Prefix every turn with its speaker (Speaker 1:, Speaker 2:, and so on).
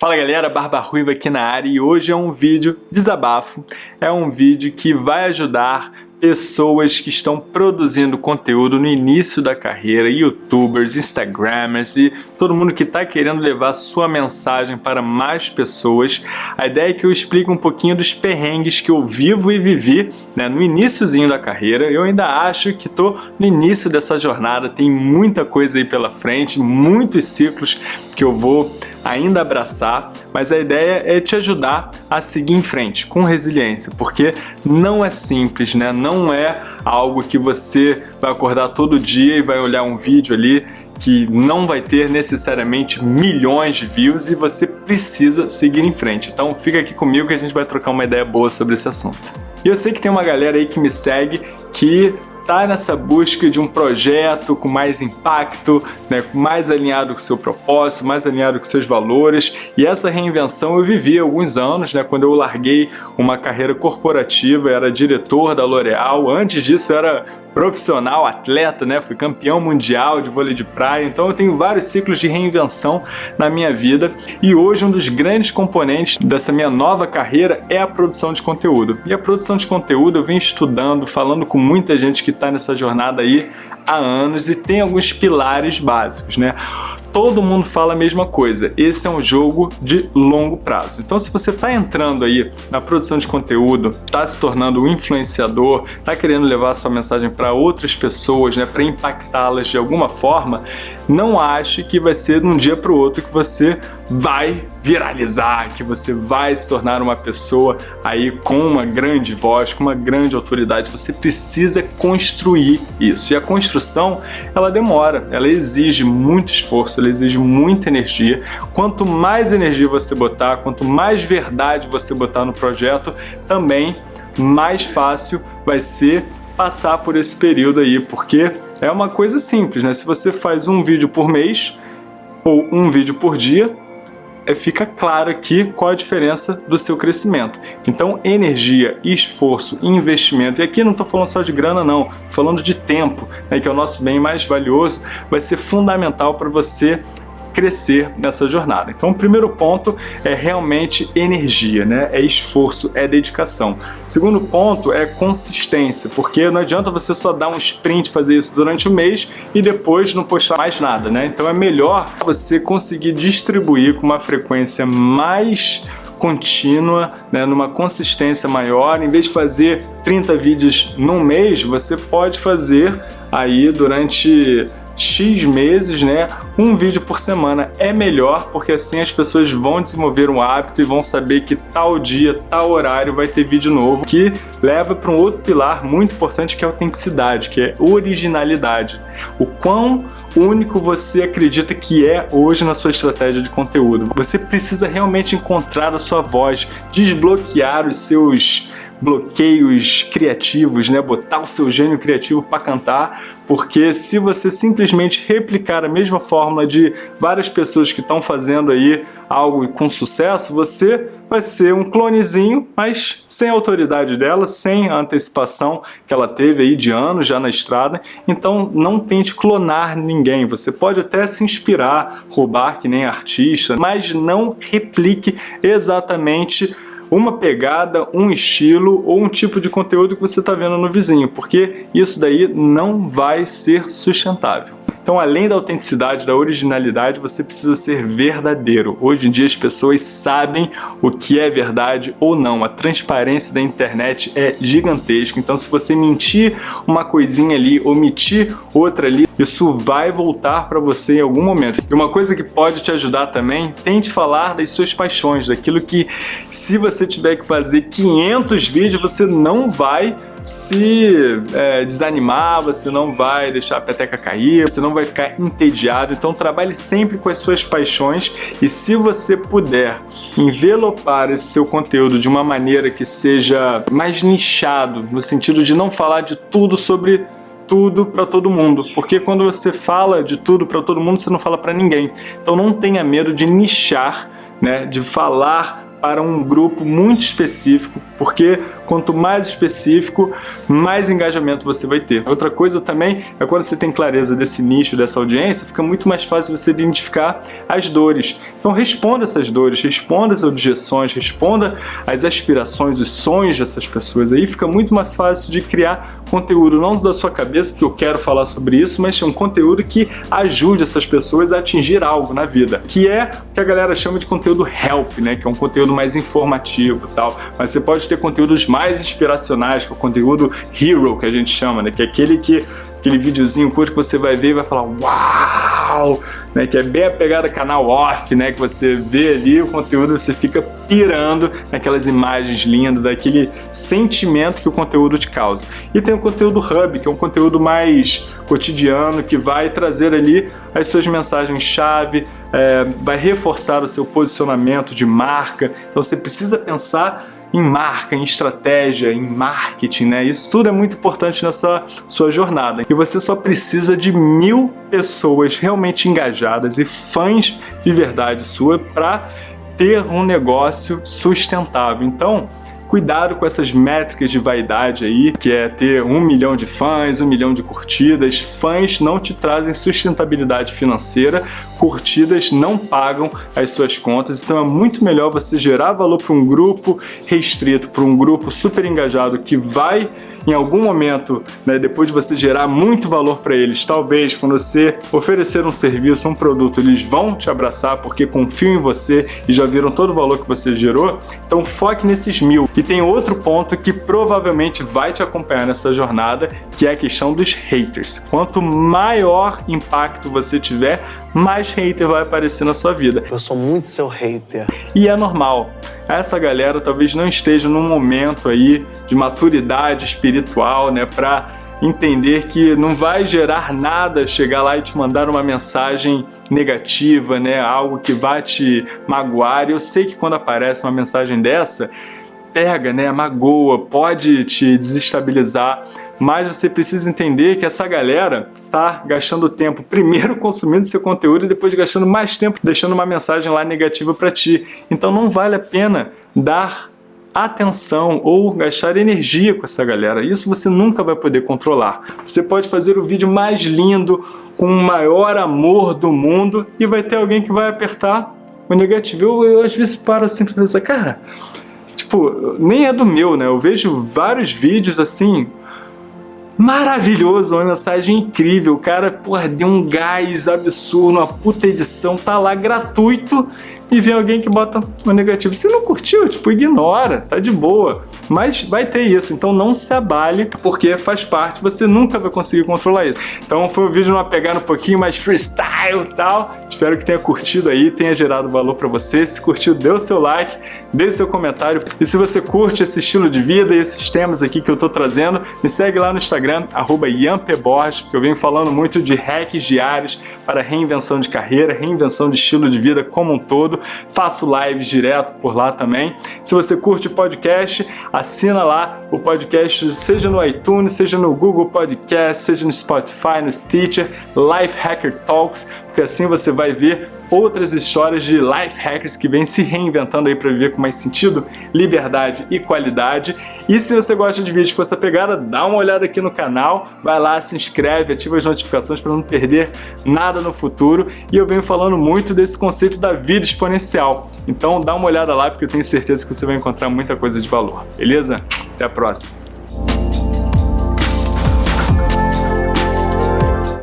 Speaker 1: Fala galera, Barba Ruiva aqui na área e hoje é um vídeo desabafo, é um vídeo que vai ajudar pessoas que estão produzindo conteúdo no início da carreira, youtubers, instagramers e todo mundo que está querendo levar sua mensagem para mais pessoas. A ideia é que eu explique um pouquinho dos perrengues que eu vivo e vivi né, no iníciozinho da carreira. Eu ainda acho que estou no início dessa jornada, tem muita coisa aí pela frente, muitos ciclos que eu vou ainda abraçar, mas a ideia é te ajudar a seguir em frente com resiliência, porque não é simples, né? Não é algo que você vai acordar todo dia e vai olhar um vídeo ali que não vai ter necessariamente milhões de views e você precisa seguir em frente. Então fica aqui comigo que a gente vai trocar uma ideia boa sobre esse assunto. E eu sei que tem uma galera aí que me segue que está nessa busca de um projeto com mais impacto, né, mais alinhado com seu propósito, mais alinhado com seus valores. E essa reinvenção eu vivi há alguns anos, né, quando eu larguei uma carreira corporativa, era diretor da L'Oréal. Antes disso, era profissional, atleta, né? Fui campeão mundial de vôlei de praia, então eu tenho vários ciclos de reinvenção na minha vida e hoje um dos grandes componentes dessa minha nova carreira é a produção de conteúdo. E a produção de conteúdo eu venho estudando, falando com muita gente que está nessa jornada aí há anos e tem alguns pilares básicos, né? Todo mundo fala a mesma coisa. Esse é um jogo de longo prazo. Então, se você está entrando aí na produção de conteúdo, está se tornando um influenciador, está querendo levar sua mensagem para outras pessoas, né, para impactá-las de alguma forma, não ache que vai ser de um dia para o outro que você vai viralizar, que você vai se tornar uma pessoa aí com uma grande voz, com uma grande autoridade. Você precisa construir isso. E a construção, ela demora, ela exige muito esforço, ela exige muita energia. Quanto mais energia você botar, quanto mais verdade você botar no projeto, também mais fácil vai ser passar por esse período aí, porque é uma coisa simples, né? Se você faz um vídeo por mês ou um vídeo por dia, fica claro aqui qual a diferença do seu crescimento. Então, energia, esforço, investimento, e aqui não estou falando só de grana não, falando de tempo, né, que é o nosso bem mais valioso, vai ser fundamental para você crescer nessa jornada. Então o primeiro ponto é realmente energia, né? é esforço, é dedicação. O segundo ponto é consistência, porque não adianta você só dar um sprint, fazer isso durante o mês e depois não postar mais nada. Né? Então é melhor você conseguir distribuir com uma frequência mais contínua, né, numa consistência maior. Em vez de fazer 30 vídeos num mês, você pode fazer aí durante X meses, né, um vídeo por semana é melhor, porque assim as pessoas vão desenvolver um hábito e vão saber que tal dia, tal horário vai ter vídeo novo, que leva para um outro pilar muito importante que é a autenticidade, que é originalidade. O quão único você acredita que é hoje na sua estratégia de conteúdo. Você precisa realmente encontrar a sua voz, desbloquear os seus bloqueios criativos, né? botar o seu gênio criativo para cantar, porque se você simplesmente replicar a mesma fórmula de várias pessoas que estão fazendo aí algo com sucesso, você vai ser um clonezinho, mas sem a autoridade dela, sem a antecipação que ela teve aí de anos já na estrada. Então não tente clonar ninguém. Você pode até se inspirar, roubar que nem artista, mas não replique exatamente uma pegada, um estilo ou um tipo de conteúdo que você está vendo no vizinho, porque isso daí não vai ser sustentável. Então, além da autenticidade, da originalidade, você precisa ser verdadeiro. Hoje em dia as pessoas sabem o que é verdade ou não. A transparência da internet é gigantesca. Então, se você mentir uma coisinha ali, omitir outra ali, isso vai voltar para você em algum momento. E uma coisa que pode te ajudar também, tente falar das suas paixões, daquilo que se você tiver que fazer 500 vídeos, você não vai se é, desanimar, você não vai deixar a peteca cair, você não vai ficar entediado, então trabalhe sempre com as suas paixões e se você puder envelopar esse seu conteúdo de uma maneira que seja mais nichado, no sentido de não falar de tudo sobre tudo para todo mundo, porque quando você fala de tudo para todo mundo, você não fala para ninguém. Então não tenha medo de nichar, né, de falar para um grupo muito específico, porque quanto mais específico, mais engajamento você vai ter. Outra coisa também é quando você tem clareza desse nicho, dessa audiência, fica muito mais fácil você identificar as dores. Então responda essas dores, responda as objeções, responda as aspirações, os sonhos dessas pessoas. Aí fica muito mais fácil de criar conteúdo, não da sua cabeça, porque eu quero falar sobre isso, mas um conteúdo que ajude essas pessoas a atingir algo na vida, que é o que a galera chama de conteúdo help, né? Que é um conteúdo mais informativo e tal. Mas você pode ter conteúdos mais inspiracionais, que é o conteúdo hero, que a gente chama, né? Que é aquele que aquele videozinho curto que você vai ver e vai falar uau, né, que é bem a pegada canal off, né, que você vê ali o conteúdo, você fica pirando naquelas imagens lindas, daquele sentimento que o conteúdo te causa. E tem o conteúdo hub, que é um conteúdo mais cotidiano, que vai trazer ali as suas mensagens-chave, é, vai reforçar o seu posicionamento de marca, então você precisa pensar em marca, em estratégia, em marketing, né? Isso tudo é muito importante nessa sua jornada. E você só precisa de mil pessoas realmente engajadas e fãs de verdade sua para ter um negócio sustentável. Então, Cuidado com essas métricas de vaidade aí, que é ter um milhão de fãs, um milhão de curtidas. Fãs não te trazem sustentabilidade financeira, curtidas não pagam as suas contas, então é muito melhor você gerar valor para um grupo restrito, para um grupo super engajado que vai em algum momento, né, depois de você gerar muito valor para eles, talvez quando você oferecer um serviço, um produto, eles vão te abraçar porque confiam em você e já viram todo o valor que você gerou. Então foque nesses mil. E tem outro ponto que provavelmente vai te acompanhar nessa jornada, que é a questão dos haters. Quanto maior impacto você tiver, mais hater vai aparecer na sua vida.
Speaker 2: Eu sou muito seu hater.
Speaker 1: E é normal. Essa galera talvez não esteja num momento aí de maturidade espiritual, né, para entender que não vai gerar nada chegar lá e te mandar uma mensagem negativa, né, algo que vai te magoar. E eu sei que quando aparece uma mensagem dessa, pega, né, magoa, pode te desestabilizar, mas você precisa entender que essa galera tá gastando tempo primeiro consumindo seu conteúdo e depois gastando mais tempo deixando uma mensagem lá negativa para ti. Então não vale a pena dar atenção ou gastar energia com essa galera. Isso você nunca vai poder controlar. Você pode fazer o vídeo mais lindo, com o maior amor do mundo e vai ter alguém que vai apertar o negativo. Eu, eu às vezes paro assim para pensar, cara, tipo, nem é do meu, né? Eu vejo vários vídeos assim, maravilhoso, uma mensagem incrível, o cara, porra, deu um gás absurdo, uma puta edição, tá lá gratuito e vem alguém que bota um negativo. Se não curtiu, tipo, ignora, tá de boa. Mas vai ter isso, então não se abale, porque faz parte, você nunca vai conseguir controlar isso. Então foi um vídeo numa pegada um pouquinho mais freestyle e tal. Espero que tenha curtido aí, tenha gerado valor para você. Se curtiu, dê o seu like, dê seu comentário. E se você curte esse estilo de vida e esses temas aqui que eu tô trazendo, me segue lá no Instagram, arroba porque eu venho falando muito de hacks diários para reinvenção de carreira, reinvenção de estilo de vida como um todo faço lives direto por lá também. Se você curte podcast, assina lá o podcast, seja no iTunes, seja no Google Podcast, seja no Spotify, no Stitcher, Life Hacker Talks, porque assim você vai ver outras histórias de life hackers que vêm se reinventando aí para viver com mais sentido, liberdade e qualidade. E se você gosta de vídeos com essa pegada, dá uma olhada aqui no canal, vai lá, se inscreve, ativa as notificações para não perder nada no futuro. E eu venho falando muito desse conceito da vida exponencial. Então dá uma olhada lá porque eu tenho certeza que você vai encontrar muita coisa de valor. Beleza? Até a próxima!